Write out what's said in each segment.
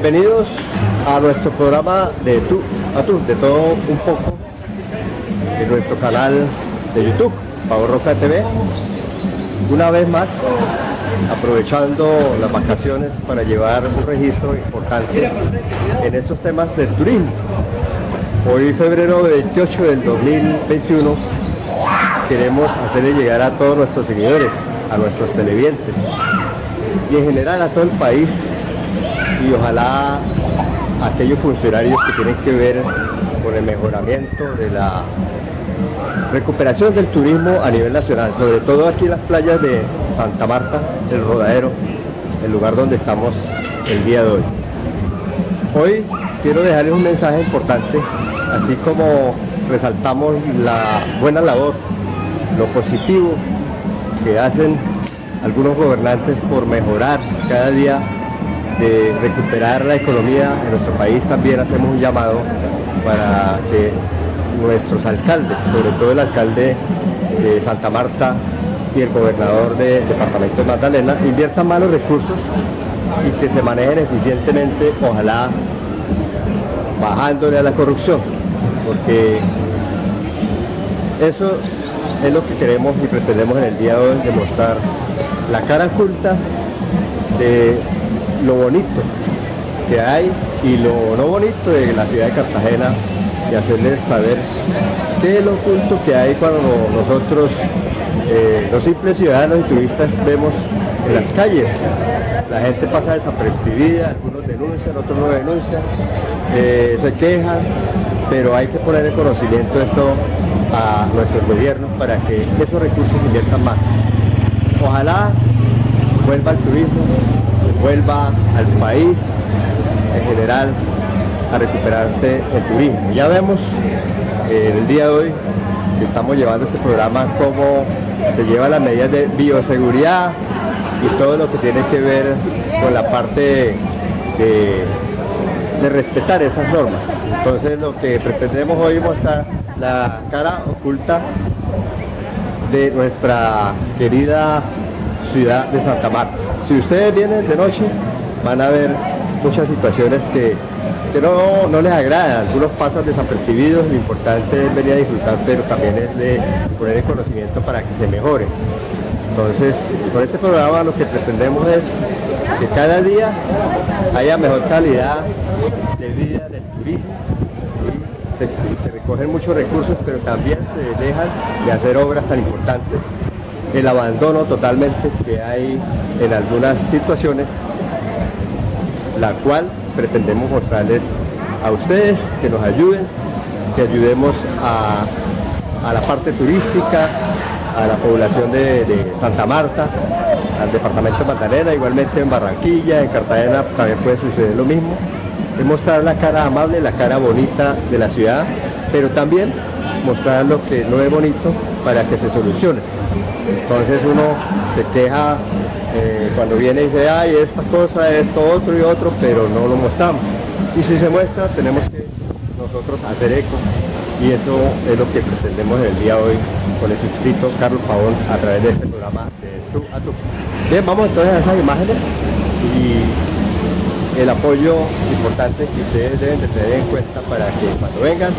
Bienvenidos a nuestro programa de tú a tú, de todo un poco, en nuestro canal de YouTube, Pavo Roca TV. Una vez más, aprovechando las vacaciones para llevar un registro importante en estos temas del turismo. Hoy, febrero 28 del 2021, queremos hacerle llegar a todos nuestros seguidores, a nuestros televidentes y en general a todo el país y ojalá aquellos funcionarios que tienen que ver con el mejoramiento de la recuperación del turismo a nivel nacional, sobre todo aquí en las playas de Santa Marta, el Rodadero, el lugar donde estamos el día de hoy. Hoy quiero dejarles un mensaje importante, así como resaltamos la buena labor, lo positivo que hacen algunos gobernantes por mejorar cada día de recuperar la economía en nuestro país, también hacemos un llamado para que nuestros alcaldes, sobre todo el alcalde de Santa Marta y el gobernador del departamento de Magdalena, inviertan más los recursos y que se manejen eficientemente, ojalá bajándole a la corrupción, porque eso es lo que queremos y pretendemos en el día de hoy, demostrar la cara oculta de lo bonito que hay y lo no bonito de la ciudad de Cartagena y hacerles saber qué es lo oculto que hay cuando nosotros, eh, los simples ciudadanos y turistas, vemos en las calles. La gente pasa desapercibida, algunos denuncian, otros no denuncian, eh, se quejan, pero hay que poner el conocimiento esto a nuestro gobierno para que esos recursos inviertan más. Ojalá vuelva el turismo, vuelva al país en general a recuperarse el turismo. Ya vemos eh, el día de hoy que estamos llevando este programa cómo se llevan las medidas de bioseguridad y todo lo que tiene que ver con la parte de, de respetar esas normas. Entonces lo que pretendemos hoy mostrar la cara oculta de nuestra querida ciudad de Santa Marta. Si ustedes vienen de noche, van a ver muchas situaciones que, no, les agradan. Algunos pasan desapercibidos, lo importante es venir a disfrutar, pero también es de poner el conocimiento para que se mejore. Entonces, con este programa lo que pretendemos es que cada día haya mejor calidad de vida del turismo. Se, se recogen muchos recursos, pero también se dejan de hacer obras tan importantes el abandono totalmente que hay en algunas situaciones, la cual pretendemos mostrarles a ustedes que nos ayuden, que ayudemos a, la parte turística, a la población de, Santa Marta, al departamento de Magdalena, igualmente en Barranquilla, en Cartagena también puede suceder lo mismo. Es mostrar la cara amable, la cara bonita de la ciudad, pero también mostrar lo que no es bonito para que se solucione. Entonces uno se queja eh, cuando viene y dice, ay, esta cosa, esto, otro y otro, pero no lo mostramos. Y si se muestra, tenemos que nosotros hacer eco. Y eso es lo que pretendemos el día de hoy con el inscrito Carlos Pavón a través de este programa de Tú a Tú. Bien, vamos entonces a esas imágenes y el apoyo importante que ustedes deben de tener en cuenta para que cuando vengan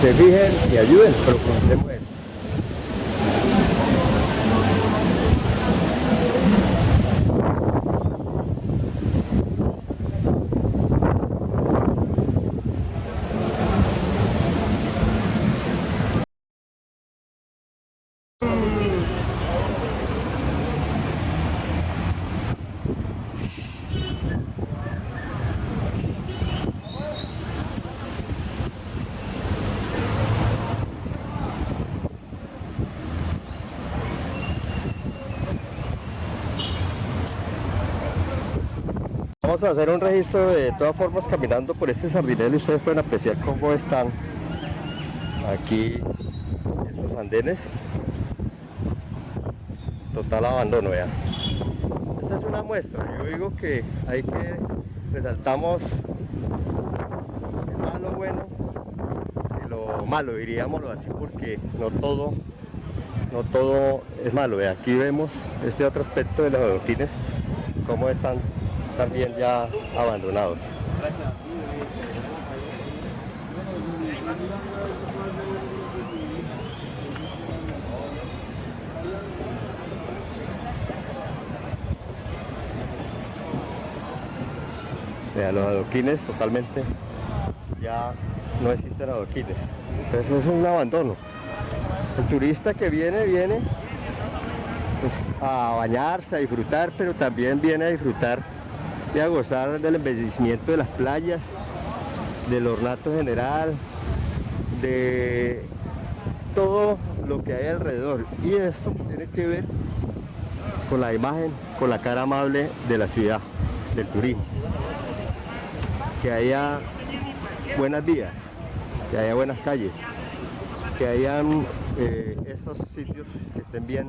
se fijen y ayuden, pero conocemos eso. Vamos a hacer un registro de todas formas caminando por este sardinel y ustedes pueden apreciar cómo están aquí estos andenes. Total abandono ya. Esta es una muestra, yo digo que hay que resaltamos malo bueno y lo malo, diríamoslo así, porque no todo, no todo es malo. Aquí vemos este otro aspecto de los adoquines, cómo están también ya abandonados. Vean, los adoquines totalmente ya no existen adoquines. Entonces es un abandono. El turista que viene, viene pues, a bañarse, a disfrutar, pero también viene a disfrutar y a gozar del embellecimiento de las playas, del ornato general, de todo lo que hay alrededor. Y esto tiene que ver con la imagen, con la cara amable de la ciudad, del turismo. Que haya buenas vías, que haya buenas calles, que hayan eh, estos sitios que estén bien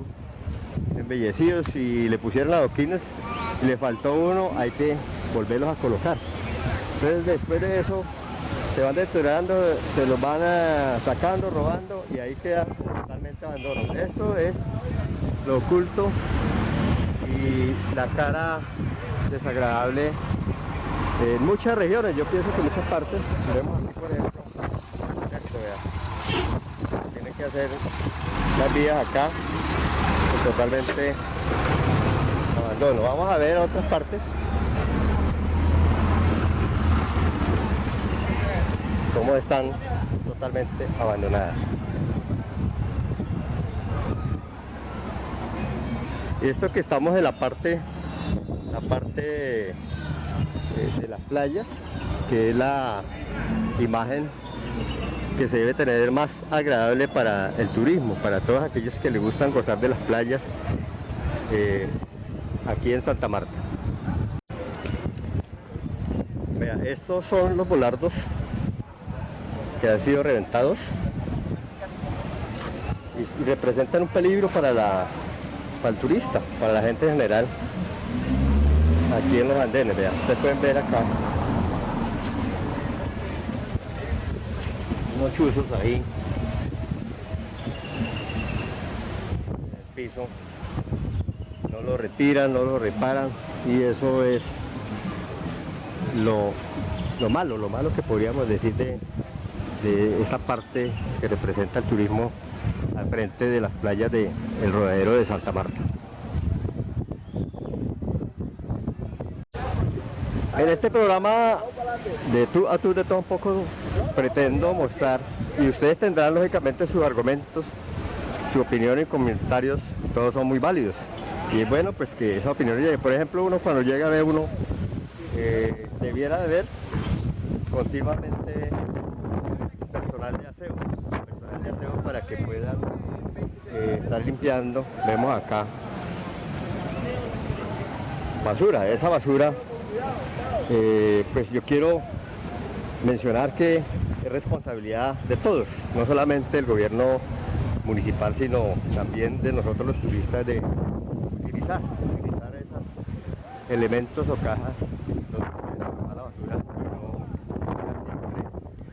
embellecidos y le pusieron adoquines y le faltó uno, hay que volverlos a colocar. Entonces después de eso se van deteriorando, se los van sacando, robando y ahí queda totalmente abandono. Esto es lo oculto y la cara desagradable en muchas regiones, yo pienso que en muchas partes, esto vea, tienen hacer las vías acá totalmente abandono. Vamos a ver otras partes. Cómo están totalmente abandonadas. Y esto que estamos en la parte, la parte de, de las playas, que es la imagen que se debe tener más agradable para el turismo, para todos aquellos que les gustan gozar de las playas eh, aquí en Santa Marta. Vea, estos son los volardos que han sido reventados y, representan un peligro para, la, para el turista, para la gente en general aquí en los andenes, vean, ustedes pueden ver acá unos chuzos ahí el piso no lo retiran, no lo reparan y eso es lo, lo malo, lo malo que podríamos decir de, de esta parte que representa el turismo al frente de las playas del el rodadero de Santa Marta. En este programa de tú a tú de todo un poco pretendo mostrar y ustedes tendrán lógicamente sus argumentos, su opinión y comentarios, todos son muy válidos. Y bueno pues que esa opinión llegue. Por ejemplo, uno cuando llega a ver uno eh, debiera de ver continuamente personal de aseo, personal de aseo para que puedan eh, estar limpiando. Vemos acá basura, esa basura eh, pues yo quiero mencionar que es responsabilidad de todos, no solamente del gobierno municipal, sino también de nosotros los turistas de utilizar, utilizar esos elementos o cajas donde la basura no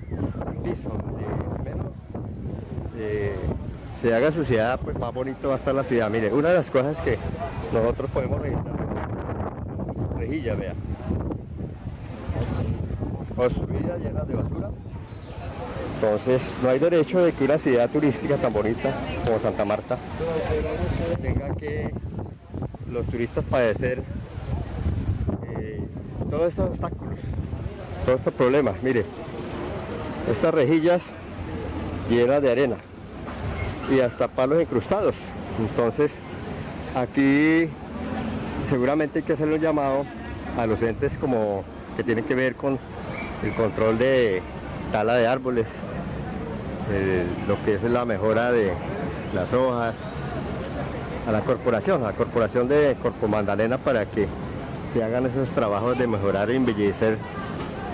siempre piso, donde menos eh, se haga suciedad, pues más bonito va a estar la ciudad. Mire, una de las cosas que nosotros podemos registrar son estas rejillas, vea construidas llenas de basura. Entonces no hay derecho de que una ciudad turística tan bonita como Santa Marta tenga que los turistas padecer eh, todos estos obstáculos, todos estos problemas. Mire, estas rejillas llenas de arena y hasta palos incrustados. Entonces aquí seguramente hay que hacer un llamado a los entes como que tienen que ver con el control de tala de árboles, lo que es la mejora de las hojas, a la corporación, a la corporación de Corpo Magdalena para que se hagan esos trabajos de mejorar e embellecer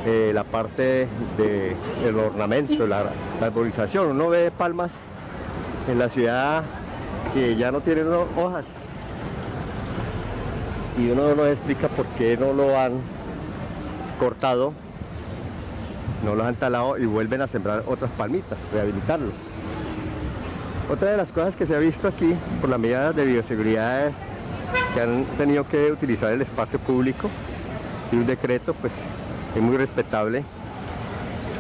eh, la parte del ornamento, la, la, arborización. Uno ve palmas en la ciudad que ya no tienen hojas y uno no explica por qué no lo han cortado no los han talado y vuelven a sembrar otras palmitas, rehabilitarlo. Otra de las cosas que se ha visto aquí por las medidas de bioseguridad que han tenido que utilizar el espacio público y un decreto, pues es muy respetable.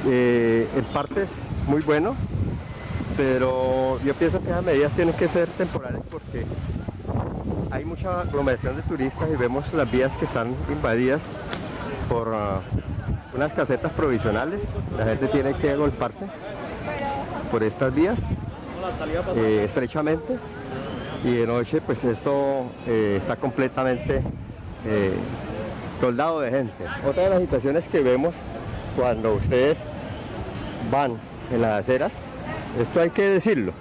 Eh, en parte es muy bueno, pero yo pienso que esas medidas tienen que ser temporales porque hay mucha aglomeración de turistas y vemos las vías que están invadidas por ah, unas casetas provisionales. La gente tiene que agolparse por estas vías eh, estrechamente y de noche pues esto eh, está completamente eh, soldado de gente. Otra de las situaciones que vemos cuando ustedes van en las aceras, esto hay que decirlo,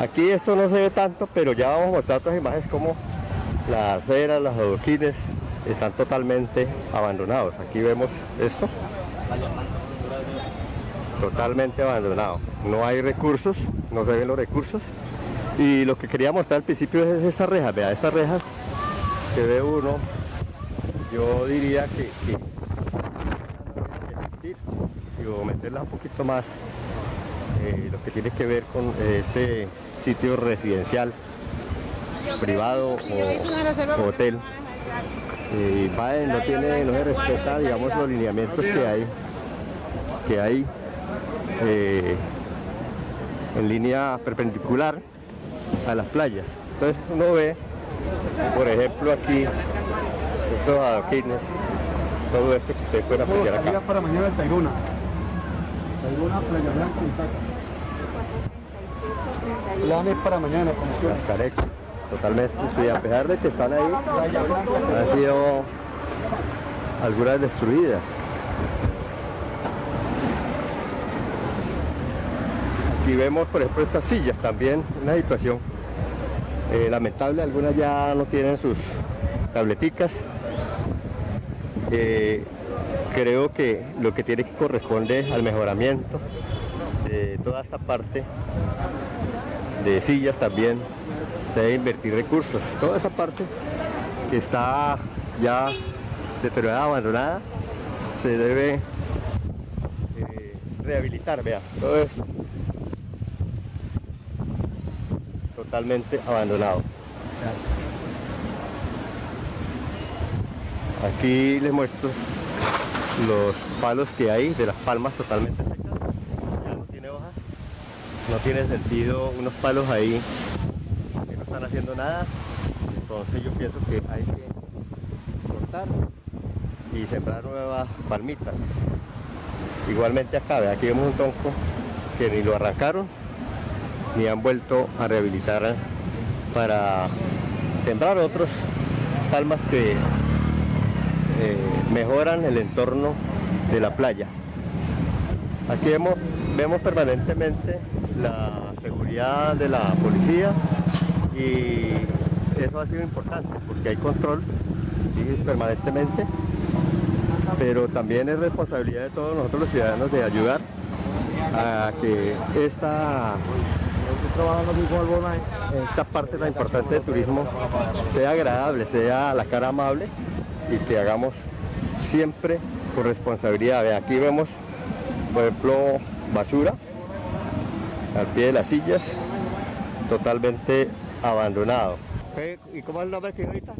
aquí esto no se ve tanto, pero ya vamos a mostrar otras imágenes como las aceras, los adoquines están totalmente abandonados. Aquí vemos esto, totalmente abandonado. No hay recursos, no se ven los recursos. Y lo que quería mostrar al principio es estas rejas, vea, estas rejas que ve uno, yo diría que, que y meterlas un poquito más eh, lo que tiene que ver con eh, este sitio residencial privado o, hotel y eh, no tiene no se respeta digamos los lineamientos que hay que hay en línea perpendicular a las playas. Entonces uno ve por ejemplo aquí estos adoquines todo esto que ustedes pueden apreciar acá. Para mañana el Tairuna, Playa Blanca y Planes para mañana como totalmente destruidas a pesar de que están ahí han sido algunas destruidas. Aquí vemos por ejemplo estas sillas también una situación eh, lamentable algunas ya no tienen sus tableticas. Eh, creo que lo que tiene que corresponde al mejoramiento de toda esta parte de sillas también se debe invertir recursos toda esta parte que está ya deteriorada, abandonada se debe eh, rehabilitar, vea, todo esto. Totalmente abandonado. Aquí les muestro los palos que hay de las palmas totalmente secas. Ya no tiene hojas. No tiene sentido unos palos ahí haciendo nada. Entonces yo pienso que hay que cortar y sembrar nuevas palmitas. Igualmente acá, aquí vemos un tronco que ni lo arrancaron ni han vuelto a rehabilitar para sembrar otros palmas que eh, mejoran el entorno de la playa. Aquí vemos permanentemente la seguridad de la policía y eso ha sido importante porque hay control permanentemente pero también es responsabilidad de todos nosotros los ciudadanos de ayudar a que esta esta parte tan importante del turismo sea agradable, sea la cara amable y que hagamos siempre con responsabilidad. Aquí vemos, por ejemplo, basura al pie de las sillas, totalmente abandonado. ¿Y cómo es el nombre que ahorita?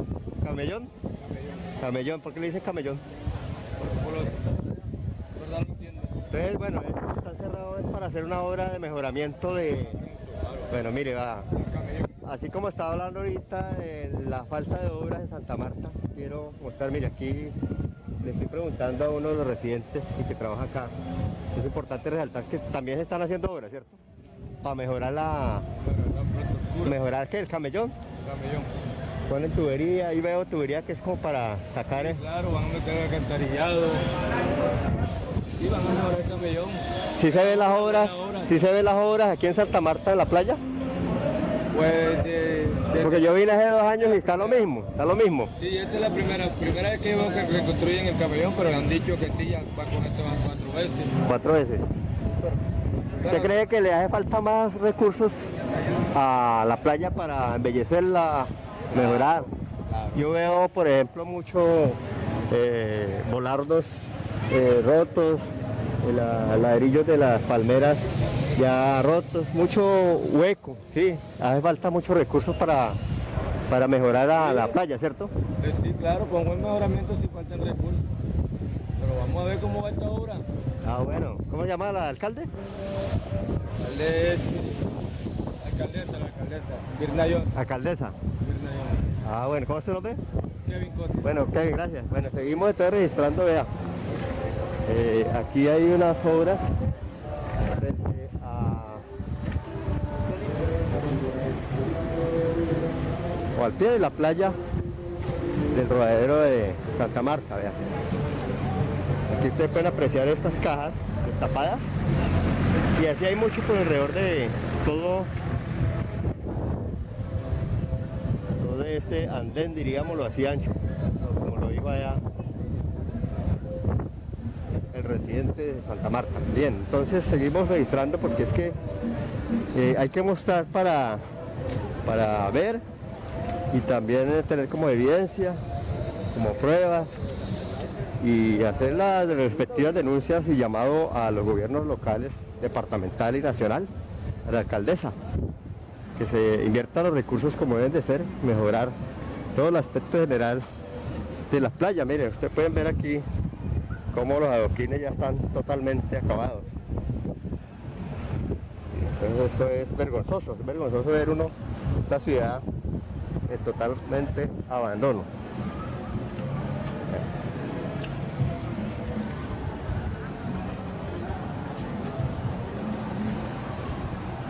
¿Camellón? Camellón. ¿por qué le dicen camellón? Entonces, bueno, esto está cerrado es para hacer una obra de mejoramiento de... Bueno, mire, va, así como estaba hablando ahorita de la falta de obras en Santa Marta, quiero mostrar, mire, aquí le estoy preguntando a uno de los residentes que trabaja acá. Es importante resaltar que también se están haciendo obras, ¿cierto? Para mejorar la... ¿Mejorar qué? ¿El camellón? camellón. Ponen tubería, y veo tubería que es como para sacar... Sí, claro, van a meter alcantarillado. Sí, van a mejorar el camellón. ¿Sí se ven las obras? ¿Sí se ven las obras aquí en Santa Marta, en la playa? Pues de, Porque yo vine hace dos años y está lo mismo, está lo mismo. Sí, esta es la primera, primera vez que veo que reconstruyen el camellón, pero han dicho que sí, ya va con esto van cuatro veces. Cuatro veces. ¿Usted cree que le hace falta más recursos a la playa para embellecerla, mejorar? Yo veo, por ejemplo, muchos eh, volardos eh, rotos, ladrillos de las palmeras ya rotos, mucho hueco, sí, hace falta muchos recursos para para mejorar a la playa, ¿cierto? Eh, sí, claro, con buen mejoramiento si faltan recursos. Pero vamos a ver cómo va esta obra. Ah, bueno. ¿Cómo se llama la alcalde? Alcalde, alcaldesa, la alcaldesa. Virna Jones. Alcaldesa. Virna Jones. Ah, bueno. ¿Cómo es tu nombre? Kevin Cote. Bueno, Kevin, gracias. Bueno, seguimos entonces registrando, vea. Eh, aquí hay unas obras frente a... o al pie de la playa del rodadero de Santa Marta, vea. Aquí ustedes pueden apreciar estas cajas destapadas y así hay mucho por alrededor de todo todo este andén, diríamoslo así ancho, como lo digo allá el residente de Santa Marta. Bien, entonces seguimos registrando porque es que eh, hay que mostrar para, para ver y también tener como evidencia, como prueba y hacer las respectivas denuncias y llamado a los gobiernos locales, departamental y nacional, a la alcaldesa, que se inviertan los recursos como deben de ser, mejorar todo el aspecto general de la playa. Miren, ustedes pueden ver aquí cómo los adoquines ya están totalmente acabados. Entonces esto es vergonzoso, es vergonzoso ver uno, esta ciudad en totalmente abandono.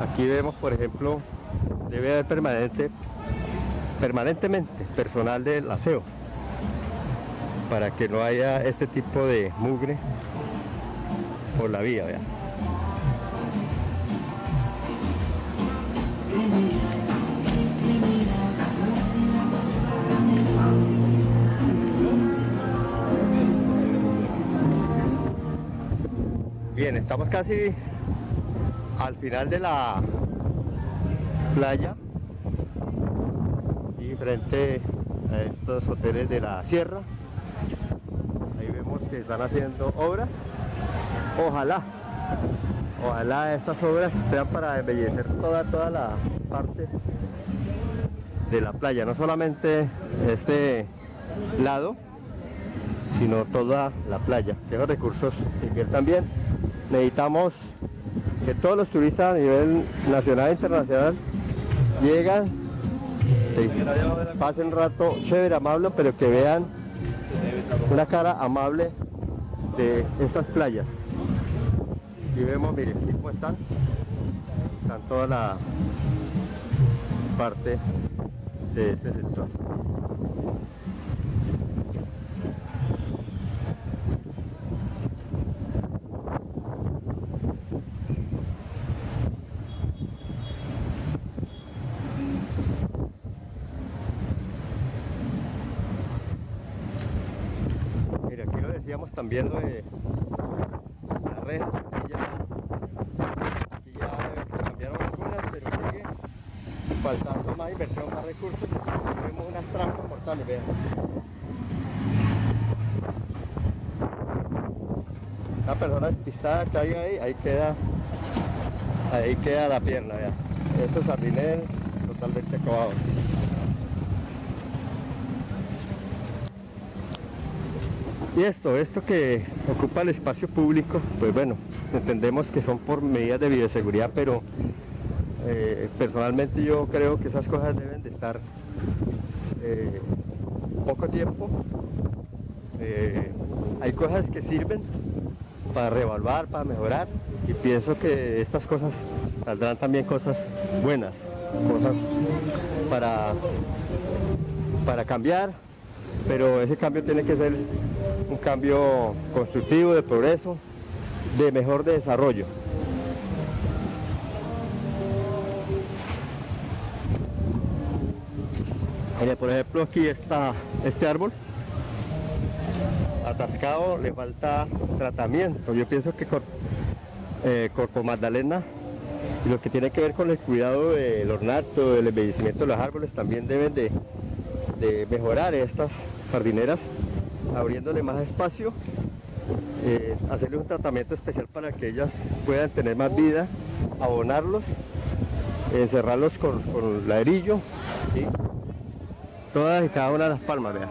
Aquí vemos, por ejemplo, debe haber permanente, permanentemente personal del aseo para que no haya este tipo de mugre por la vía. Vean. Bien, estamos casi al final de la playa y frente a estos hoteles de la sierra. Ahí vemos que están haciendo obras. Ojalá ojalá estas obras sean para embellecer toda toda la parte de la playa no solamente este lado sino toda la playa. Que recursos inviertan bien necesitamos que todos los turistas a nivel nacional e internacional llegan, pasen rato chévere, amable, pero que vean una cara amable de estas playas. Y vemos, miren, cómo están. Están toda la parte de este sector. Mira, aquí lo lo de las rejas, aquí ya, cambiaron algunas, pero sigue faltando más inversión, más recursos. Vemos unas trampas mortales, vean. Una persona despistada cae ahí, ahí queda, ahí queda la pierna, vean. Estos jardines totalmente acabados. Y esto, esto que ocupa el espacio público, pues bueno, entendemos que son por medidas de bioseguridad, pero eh, personalmente yo creo que esas cosas deben de estar eh, poco tiempo. Eh, hay cosas que sirven para reevaluar, para mejorar, y pienso que estas cosas saldrán también cosas buenas, cosas para, para cambiar, pero ese cambio tiene que ser cambio constructivo, de progreso, de mejor desarrollo. Por ejemplo, aquí está este árbol atascado, le falta tratamiento. Yo pienso que Cor- eh, Corpo Magdalena lo que tiene que ver con el cuidado del ornato, del embellecimiento de los árboles, también deben de, de mejorar estas jardineras, abriéndole más espacio, eh, hacerle un tratamiento especial para que ellas puedan tener más vida, abonarlos, encerrarlos con, ladrillo, ¿sí? todas y cada una de las palmas, vean.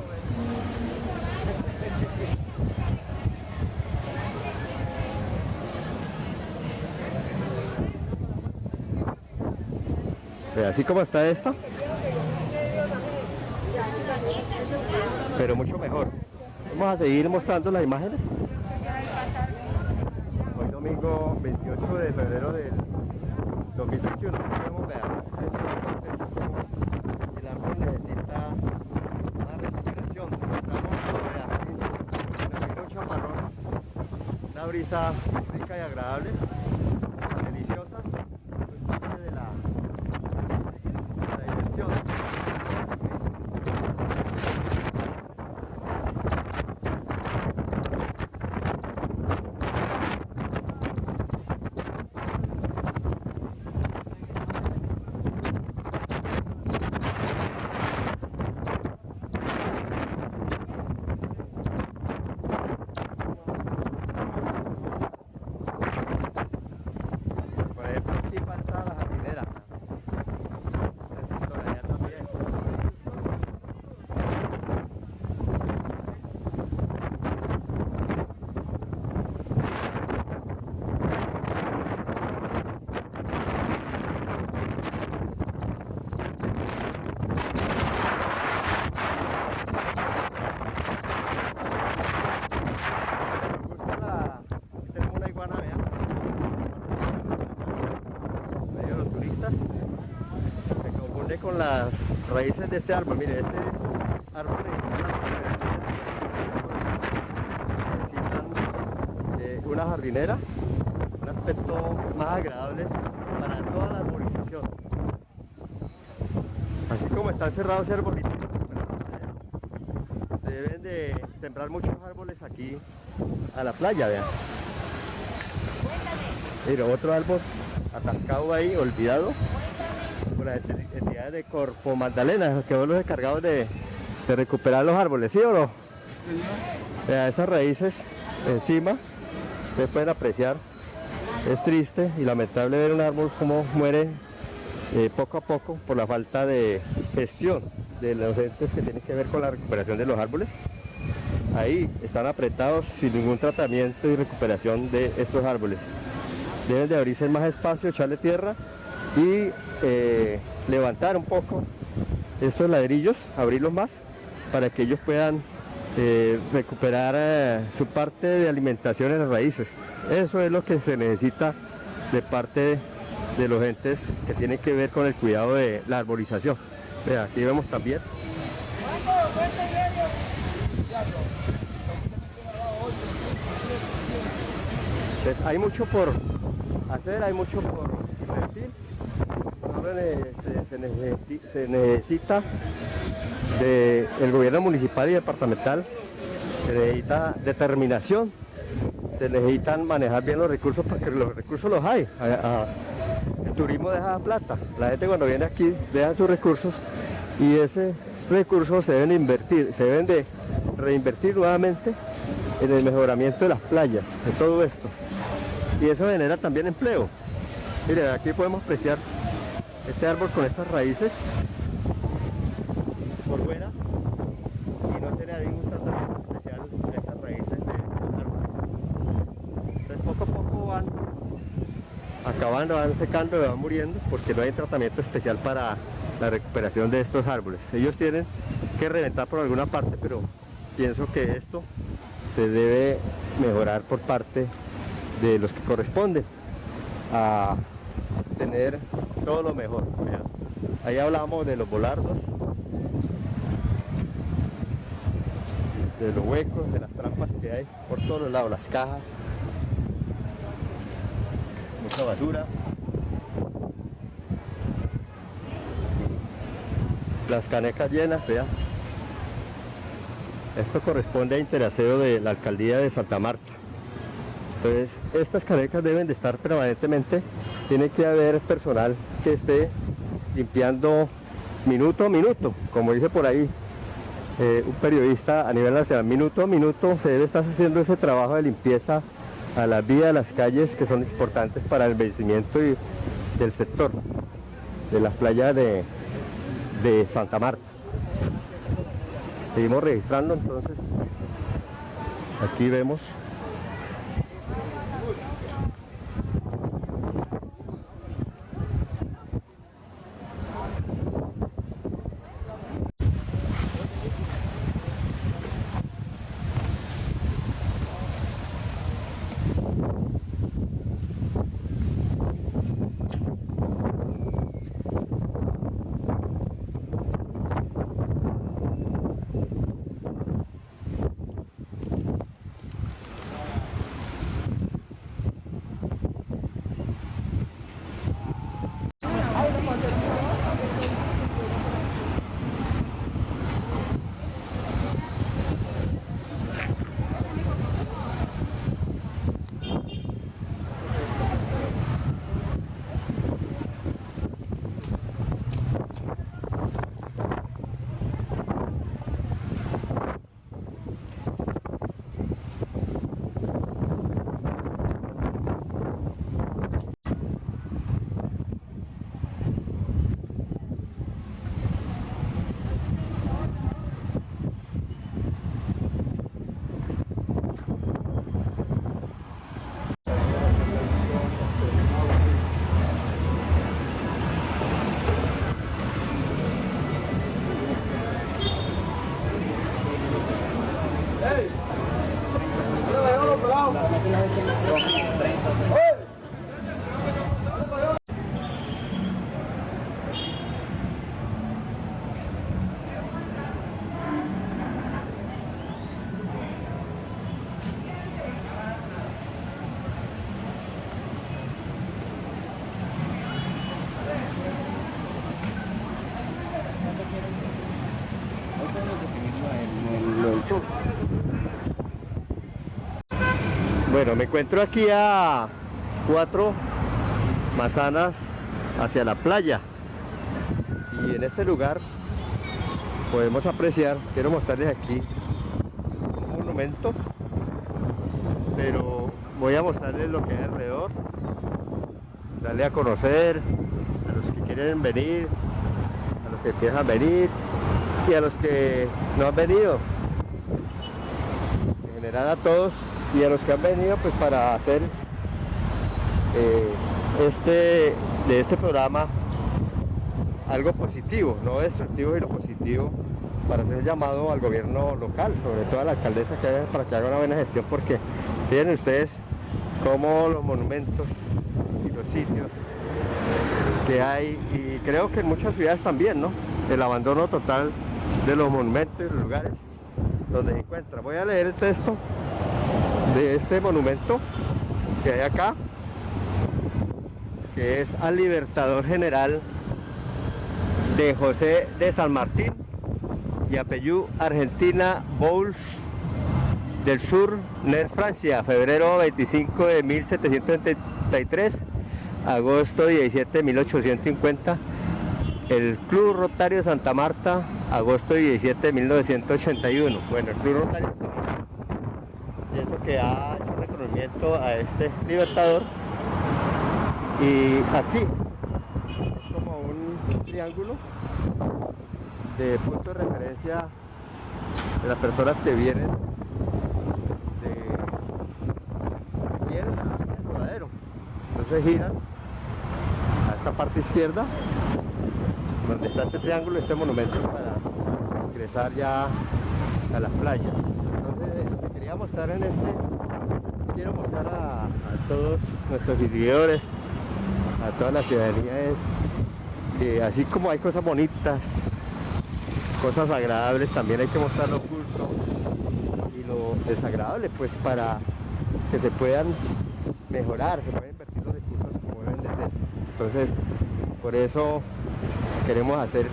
Vea, así como está esta, pero mucho mejor. Vamos a seguir mostrando las imágenes. Hoy domingo 28 de febrero del 2021. Podemos ver, el árbol necesita una recuperación. Estamos todavía en mucho marrón. Una brisa rica y agradable, deliciosa. De la, de la diversión. Por ejemplo, aquí falta la jardinera. Por allá también. Me gusta la... Aquí tenemos una iguana, vean. medio de los turistas se confunde con las raíces de este árbol mire este árbol necesitan eh, una jardinera un aspecto más agradable para toda la arborización así como están cerrados ese arbolito se deben de sembrar muchos árboles aquí a la playa vean Mira, otro árbol atascado ahí, olvidado las enti- entidades de Corpo Magdalena, que son los encargados de, de recuperar los árboles, ¿sí o no? Esas raíces encima, ustedes pueden apreciar, es triste y lamentable ver un árbol como muere eh, poco a poco por la falta de gestión de los entes que tienen que ver con la recuperación de los árboles. Ahí están apretados sin ningún tratamiento y recuperación de estos árboles deben de abrirse más espacio, echarle tierra y eh, levantar un poco estos ladrillos, abrirlos más para que ellos puedan eh, recuperar eh, su parte de alimentación en las raíces. Eso es lo que se necesita de parte de los entes que tienen que ver con el cuidado de la arborización. Vea, aquí vemos también Entonces, hay mucho por hacer, hay mucho por invertir. Ahora se, se necesi- se necesita del gobierno municipal y departamental, se necesita determinación, se necesitan manejar bien los recursos porque los recursos los hay. El turismo deja plata, la gente cuando viene aquí deja sus recursos y ese recursos se deben invertir, se deben de reinvertir nuevamente en el mejoramiento de las playas, de todo esto. Y eso genera también empleo. Miren, aquí podemos apreciar este árbol con estas raíces por fuera y no tiene ningún tratamiento especial a estas raíces de los árboles. Entonces poco a poco van acabando, van secando van muriendo porque no hay tratamiento especial para la recuperación de estos árboles. Ellos tienen que reventar por alguna parte, pero pienso que esto se debe mejorar por parte de los que corresponden a tener todo lo mejor. Vean, Ahí hablamos de los volardos, de los huecos, de las trampas que hay por todos los lados, las cajas, mucha basura. Las canecas llenas, vean. Esto corresponde a interaseo de la alcaldía de Santa Marta. Entonces, estas canecas deben de estar permanentemente, tiene que haber personal que esté limpiando minuto a minuto, como dice por ahí eh, un periodista a nivel nacional, minuto a minuto se debe estar haciendo ese trabajo de limpieza a las vías, a las calles que son importantes para el vencimiento y del sector, de las playas de, de Santa Marta. seguimos registrando entonces aquí vemos Bueno, me encuentro aquí a cuatro manzanas hacia la playa. Y en este lugar podemos apreciar, quiero mostrarles aquí un monumento pero voy a mostrarles lo que hay alrededor darle a conocer a los que quieren venir a los que empiezan a venir y a los que no han venido. En general a todos y a los que han venido pues para hacer eh, este de este programa algo positivo, no destructivo y lo positivo para hacer un llamado al gobierno local, sobre todo a la alcaldesa que para que haga una buena gestión porque miren ustedes cómo los monumentos y los sitios que hay y creo que en muchas ciudades también, ¿no? El abandono total de los monumentos y los lugares donde se encuentra. Voy a leer el texto de este monumento que hay acá que es al Libertador General de José de San Martín y Apellú Argentina Bouls del Sur, NER Francia, febrero 25 de 1733, agosto 17 de 1850, el Club Rotario Santa Marta, agosto 17 de 1981. Bueno, el Club Rotario eso que ha hecho un reconocimiento a este libertador. Y aquí es como un triángulo de punto de referencia de las personas que vienen de vienen al rodadero. Entonces giran a esta parte izquierda donde está este triángulo, este monumento para ingresar ya a las playas mostrar en este. Quiero mostrar a, todos nuestros seguidores a toda la ciudadanía es que así como hay cosas bonitas cosas agradables también hay que mostrar lo oculto y lo desagradable pues para que se puedan mejorar se puedan invertir los recursos como deben de ser. Entonces por eso queremos hacer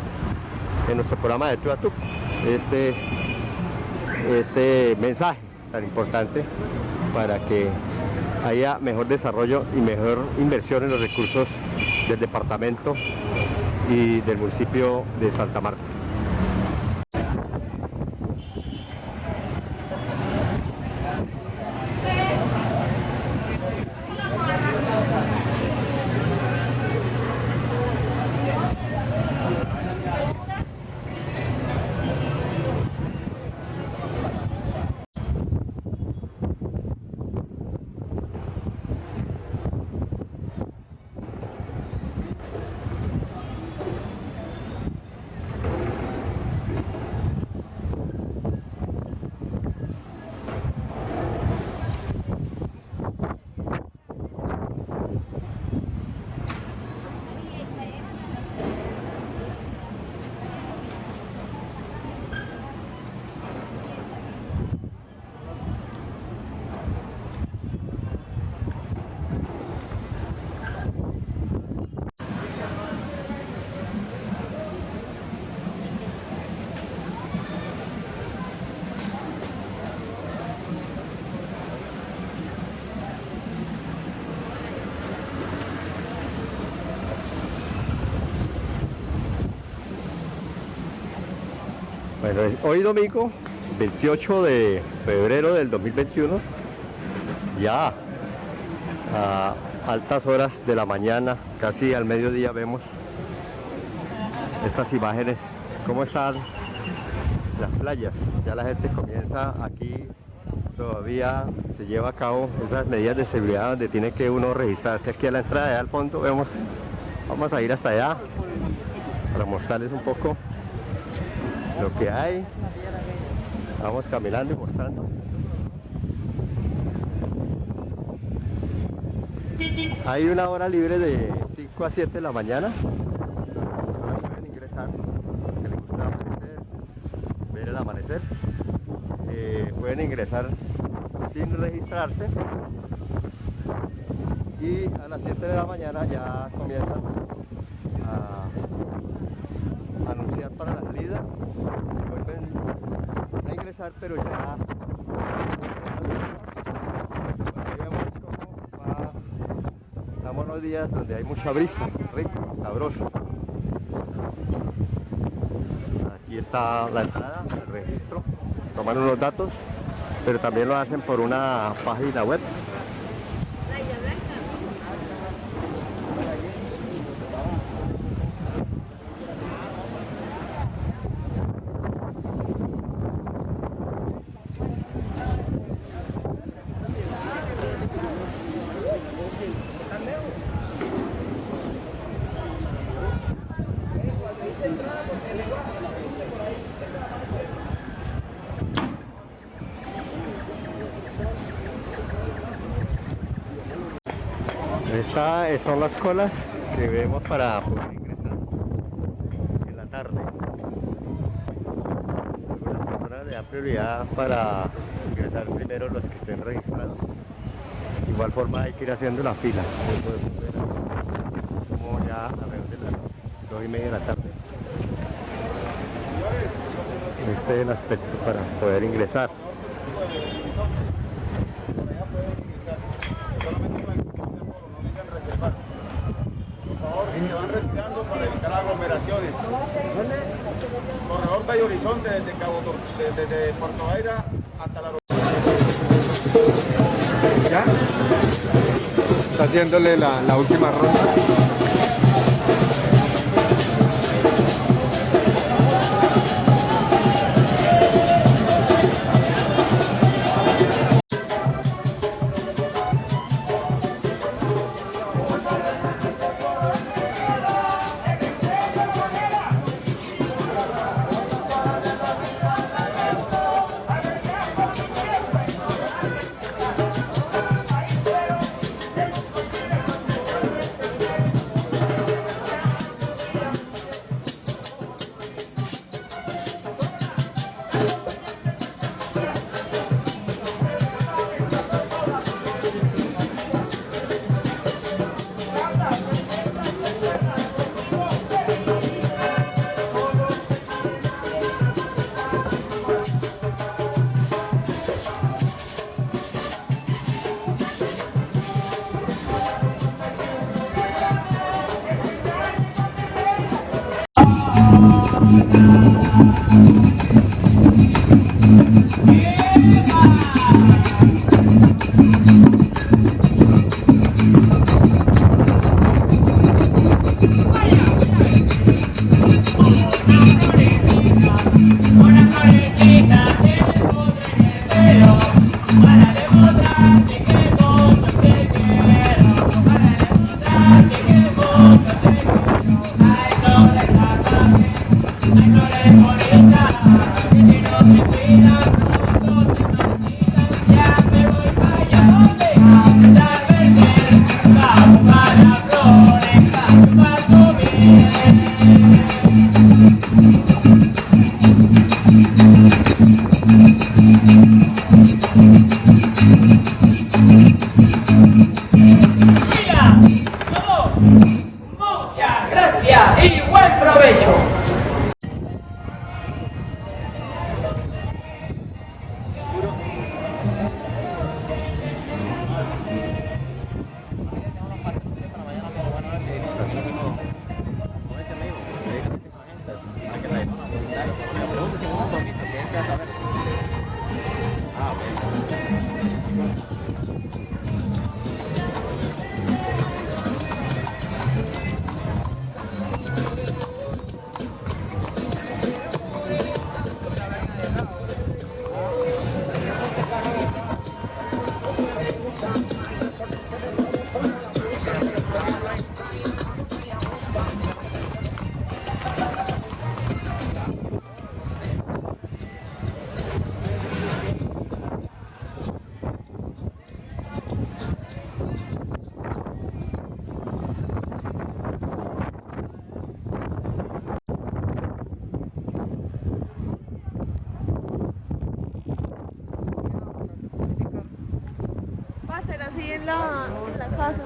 en nuestro programa de tu a este este mensaje tan importante para que haya mejor desarrollo y mejor inversión en los recursos del departamento y del municipio de Santa Marta. Hoy domingo, 28 de febrero del 2021, ya a altas horas de la mañana, casi al mediodía vemos estas imágenes, cómo están las playas. Ya la gente comienza aquí, todavía se lleva a cabo esas medidas de seguridad donde tiene que uno registrarse aquí a la entrada, allá al fondo vemos, vamos a ir hasta allá para mostrarles un poco lo que hay. Vamos caminando y mostrando. Hay una hora libre de 5 a 7 de la mañana. Pueden ingresar, que les gusta amanecer, ver amanecer. Eh, pueden ingresar sin registrarse. Y a las 7 de la mañana ya comienzan a anunciar para la salida. Vuelven ingresar, pero ya. Estamos los días donde hay mucha brisa, rico, sabroso. Aquí está la entrada, el registro. Toman unos datos, pero también lo hacen por una página web. Estas son las colas que vemos para poder ingresar en la tarde. Algunas personas le dan prioridad para ingresar primero los que estén registrados. De igual forma hay que ir haciendo la fila. Como ya alrededor de las dos y media de la tarde. Este es el aspecto para poder ingresar. Haciéndole la, última ronda. Ay, así en la, casa.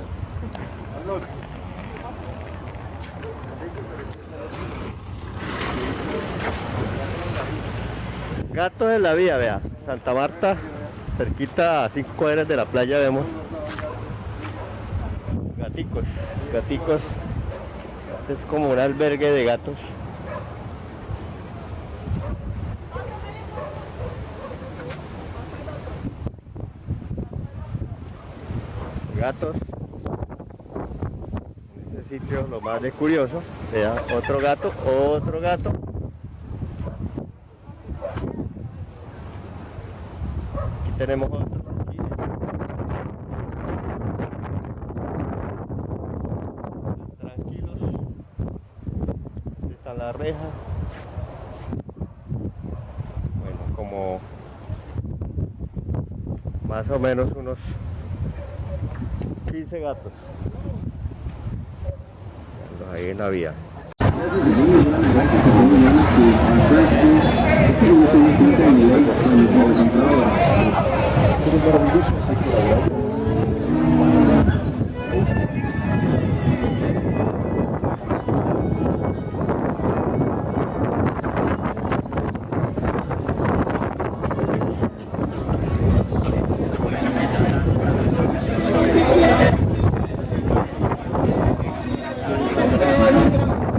Gatos en la vía, vea. Santa Marta, cerquita a 5 cuadras de la playa vemos gaticos, gaticos. Es como un albergue de. Gatos. En este sitio lo más de curioso, vea, otro gato, otro gato. Aquí tenemos. Aquí. Tranquilos. Aquí está la reja. Bueno, como más o menos unos 15 gatos. Ahí en la vía. Gracias.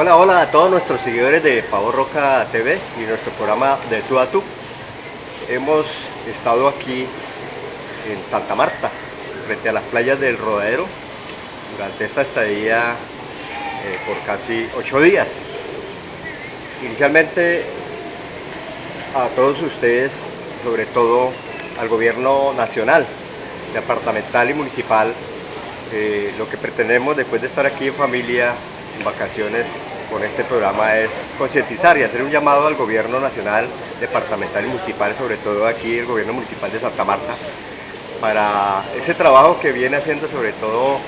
Hola, hola a todos nuestros seguidores de Pavo Roca TV y nuestro programa de Tú a Tú. Hemos estado aquí en Santa Marta, frente a las playas del Rodadero. durante esta estadía eh, por casi ocho días. Inicialmente a todos ustedes, sobre todo al gobierno nacional, departamental y municipal, eh, lo que pretendemos después de estar aquí en familia, en vacaciones, con este programa es concientizar y hacer un llamado al gobierno nacional, departamental y municipal, sobre todo aquí el gobierno municipal de Santa Marta, para ese trabajo que viene haciendo sobre todo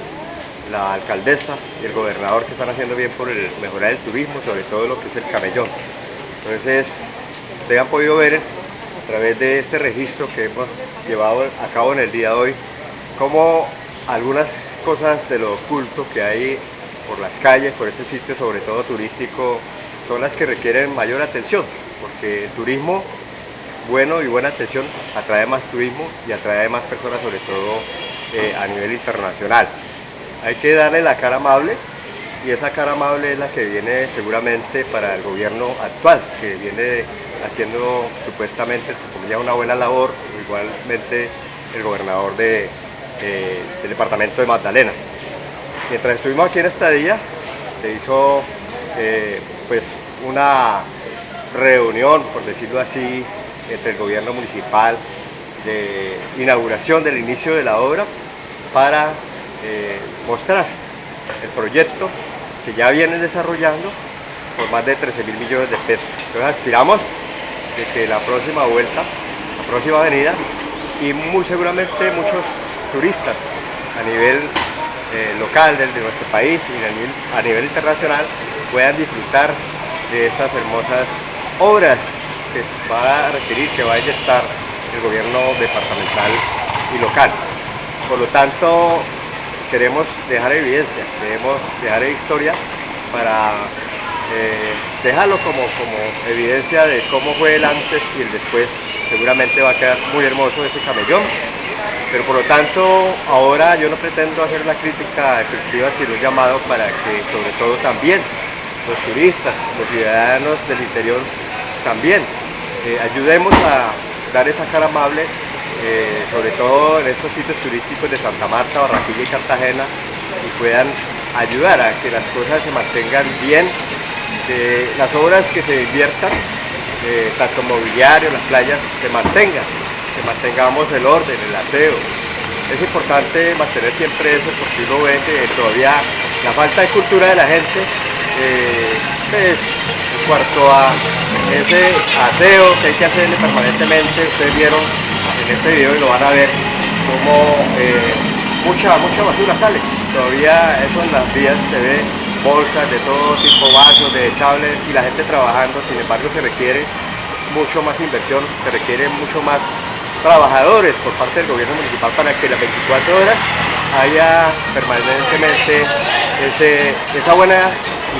la alcaldesa y el gobernador que están haciendo bien por el, mejorar el turismo, sobre todo lo que es el camellón. Entonces, ustedes han podido ver a través de este registro que hemos llevado a cabo en el día de hoy, cómo algunas cosas de lo oculto que hay por las calles, por este sitio sobre todo turístico, son las que requieren mayor atención, porque el turismo bueno y buena atención atrae más turismo y atrae más personas, sobre todo eh, a nivel internacional. Hay que darle la cara amable y esa cara amable es la que viene seguramente para el gobierno actual, que viene haciendo supuestamente como ya una buena labor, igualmente el gobernador de, eh, del departamento de Magdalena. Mientras estuvimos aquí en Estadía, se hizo eh, pues una reunión, por decirlo así, entre el gobierno municipal de inauguración del inicio de la obra para eh, mostrar el proyecto que ya vienen desarrollando por más de 13 mil millones de pesos. Entonces aspiramos de que la próxima vuelta, la próxima avenida y muy seguramente muchos turistas a nivel eh, local de, nuestro país y a nivel, internacional puedan disfrutar de estas hermosas obras que va a requerir, que va a inyectar el gobierno departamental y local. Por lo tanto, queremos dejar evidencia, queremos dejar historia para eh, dejarlo como, como evidencia de cómo fue el antes y el después. Seguramente va a quedar muy hermoso ese camellón, pero por lo tanto ahora yo no pretendo hacer una crítica efectiva, sino un llamado para que sobre todo también los turistas, los ciudadanos del interior también eh, ayudemos a dar esa cara amable eh, sobre todo en estos sitios turísticos de Santa Marta, Barranquilla y Cartagena, y puedan ayudar a que las cosas se mantengan bien, que las obras que se inviertan, eh, tanto mobiliario, las playas, se mantengan, que mantengamos el orden, el aseo. Es importante mantener siempre eso porque uno ve que todavía la falta de cultura de la gente eh, pues, en cuanto a ese aseo que hay que hacerle permanentemente, ustedes vieron en este video y lo van a ver como eh, mucha, mucha basura sale. Todavía eso en las vías se ve bolsas de todo tipo, vasos, desechables y la gente trabajando, sin embargo se requiere mucho más inversión, se requiere mucho más trabajadores por parte del gobierno municipal para que las 24 horas haya permanentemente ese, esa buena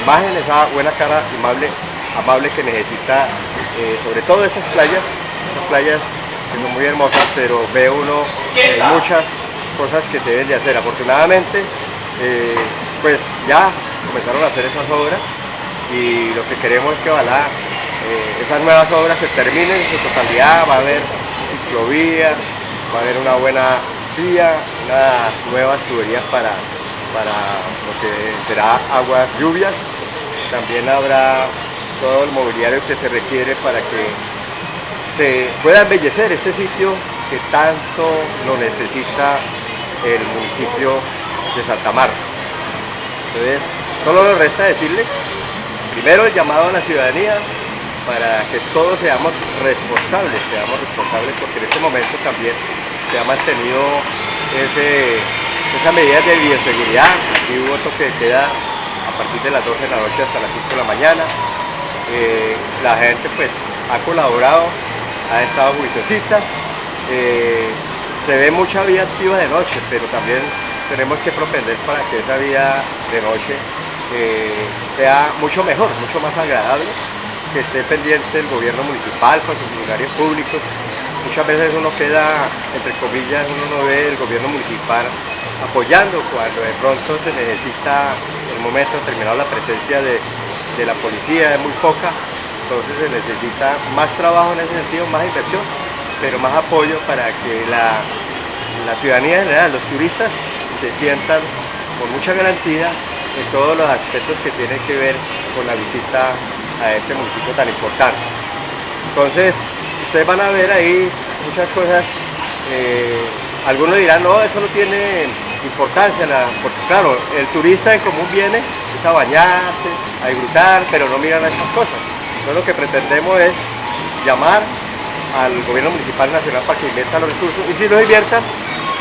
imagen, esa buena cara amable, amable que necesita eh, sobre todo esas playas, esas playas que son muy hermosas, pero ve uno muchas cosas que se deben de hacer. Afortunadamente, eh, pues ya comenzaron a hacer esas obras y lo que queremos es que ojalá eh, esas nuevas obras se terminen en su totalidad, va a haber ciclovía, va a haber una buena vía, unas nuevas tuberías para, para lo que será aguas lluvias, también habrá todo el mobiliario que se requiere para que se pueda embellecer este sitio que tanto lo necesita el municipio de Santa Marta. Entonces, solo nos resta decirle, primero el llamado a la ciudadanía para que todos seamos responsables, seamos responsables porque en este momento también se ha mantenido esas medidas de bioseguridad, aquí hubo toque de queda a partir de las 12 de la noche hasta las 5 de la mañana, eh, la gente pues ha colaborado ha estado juiciosita. Eh, se ve mucha vía activa de noche, pero también tenemos que propender para que esa vía de noche eh, sea mucho mejor, mucho más agradable, que esté pendiente el gobierno municipal con sus funcionarios públicos. Muchas veces uno queda, entre comillas, uno no ve el gobierno municipal apoyando cuando de pronto se necesita en el momento determinado la presencia de, de la policía, es muy poca, entonces se necesita más trabajo en ese sentido, más inversión, pero más apoyo para que la, ciudadanía en general, los turistas, se sientan con mucha garantía en todos los aspectos que tienen que ver con la visita a este municipio tan importante. Entonces, ustedes van a ver ahí muchas cosas, eh, algunos dirán, no, eso no tiene importancia, porque claro, el turista en común viene es a bañarse, a disfrutar, pero no miran a estas cosas. Entonces lo que pretendemos es llamar al gobierno municipal nacional para que invierta los recursos y si los inviertan,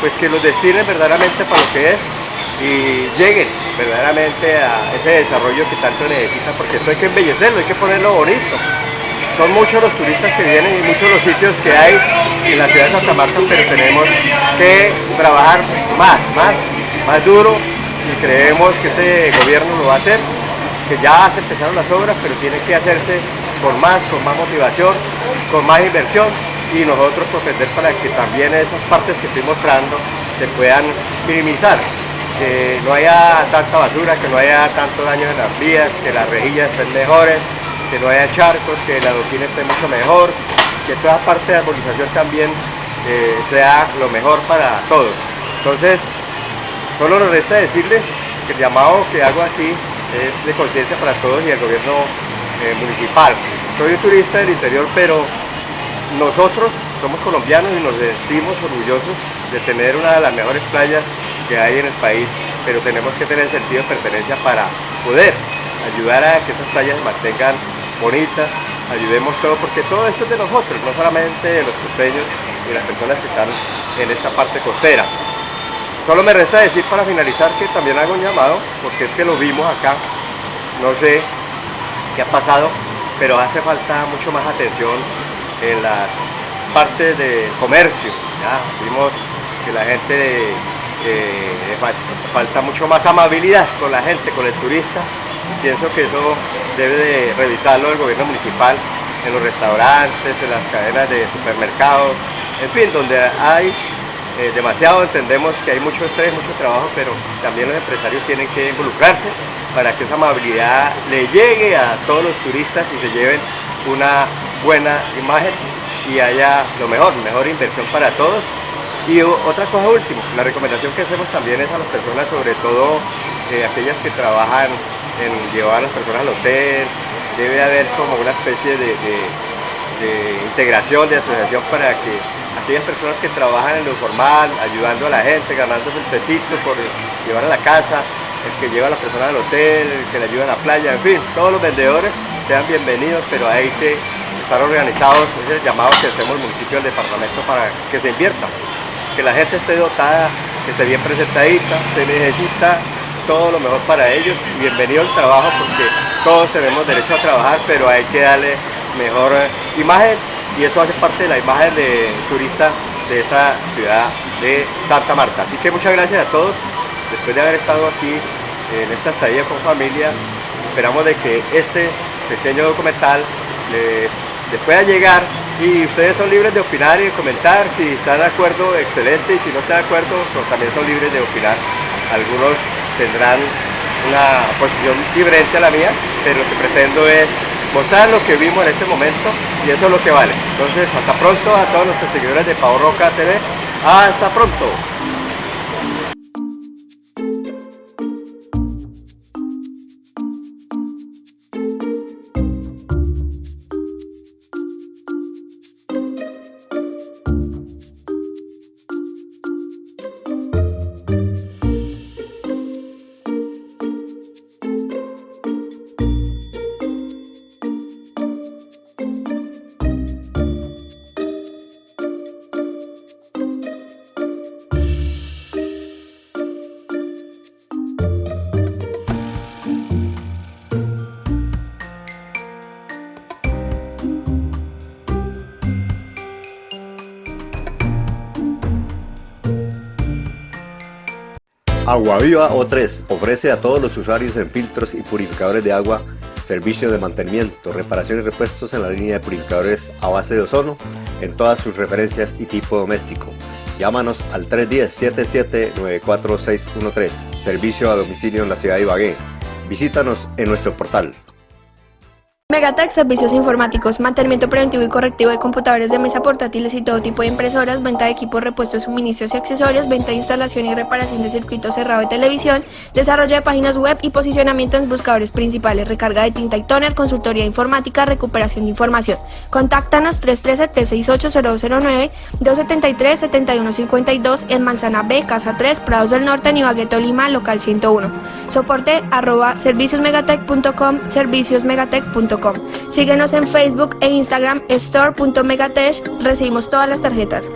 pues que los destinen verdaderamente para lo que es y lleguen verdaderamente a ese desarrollo que tanto necesitan, porque esto hay que embellecerlo, hay que ponerlo bonito. Son muchos los turistas que vienen y muchos los sitios que hay en la ciudad de Santa Marta, pero tenemos que trabajar más, más, más duro y creemos que este gobierno lo va a hacer, que ya se empezaron las obras, pero tiene que hacerse con más, con más motivación, con más inversión y nosotros propender para que también esas partes que estoy mostrando se puedan minimizar que no haya tanta basura, que no haya tanto daño en las vías, que las rejillas estén mejores, que no haya charcos, que la adoquín esté mucho mejor, que toda parte de la arborización también eh, sea lo mejor para todos. Entonces, solo nos resta decirle que el llamado que hago aquí es de conciencia para todos y el gobierno eh, municipal. Soy un turista del interior, pero nosotros somos colombianos y nos sentimos orgullosos de tener una de las mejores playas que hay en el país, pero tenemos que tener sentido de pertenencia para poder ayudar a que esas playas se mantengan bonitas, ayudemos todo, porque todo esto es de nosotros, no solamente de los costeños y las personas que están en esta parte costera. Solo me resta decir para finalizar que también hago un llamado, porque es que lo vimos acá, no sé qué ha pasado, pero hace falta mucho más atención en las partes de comercio. ¿ya? Vimos que la gente eh, falta mucho más amabilidad con la gente, con el turista. Pienso que eso debe de revisarlo el gobierno municipal en los restaurantes, en las cadenas de supermercados, en fin, donde hay eh, demasiado, entendemos que hay mucho estrés, mucho trabajo, pero también los empresarios tienen que involucrarse para que esa amabilidad le llegue a todos los turistas y se lleven una buena imagen y haya lo mejor, mejor inversión para todos. Y otra cosa última, la recomendación que hacemos también es a las personas, sobre todo eh, aquellas que trabajan en llevar a las personas al hotel, debe haber como una especie de, integración, de asociación para que aquellas personas que trabajan en lo formal, ayudando a la gente, ganándose el pesito por llevar a la casa, el que lleva a las personas al hotel, el que le ayuda a la playa, en fin, todos los vendedores sean bienvenidos, pero hay que estar organizados, es el llamado que hacemos el municipio del departamento para que se invierta que la gente esté dotada, que esté bien presentadita, se necesita todo lo mejor para ellos. Bienvenido al trabajo porque todos tenemos derecho a trabajar, pero hay que darle mejor imagen y eso hace parte de la imagen de turista de esta ciudad de Santa Marta. Así que muchas gracias a todos, después de haber estado aquí en esta estadía con familia, esperamos de que este pequeño documental les pueda llegar y ustedes son libres de opinar y de comentar, si están de acuerdo, excelente, y si no están de acuerdo, también son libres de opinar. Algunos tendrán una posición diferente a la mía, pero lo que pretendo es mostrar lo que vimos en este momento y eso es lo que vale. Entonces, hasta pronto a todos nuestros seguidores de Pau Roca TV. Hasta pronto. Agua Viva O3 ofrece a todos los usuarios en filtros y purificadores de agua servicios de mantenimiento, reparación y repuestos en la línea de purificadores a base de ozono en todas sus referencias y tipo doméstico. Llámanos al 310-77-94613, servicio a domicilio en la ciudad de Ibagué. Visítanos en nuestro portal Megatech Servicios Informáticos, mantenimiento preventivo y correctivo de computadores de mesa portátiles y todo tipo de impresoras, venta de equipos, repuestos, suministros y accesorios, venta de instalación y reparación de circuitos cerrado de televisión, desarrollo de páginas web y posicionamiento en buscadores principales, recarga de tinta y toner, consultoría informática, recuperación de información. Contáctanos 313-368-0209, 273-7152 en Manzana B, Casa 3, Prados del Norte, Nibagueto, Lima, local 101. Soporte arroba serviciosmegatech.com, serviciosmegatech.com. Síguenos en Facebook e Instagram store.megatech. Recibimos todas las tarjetas.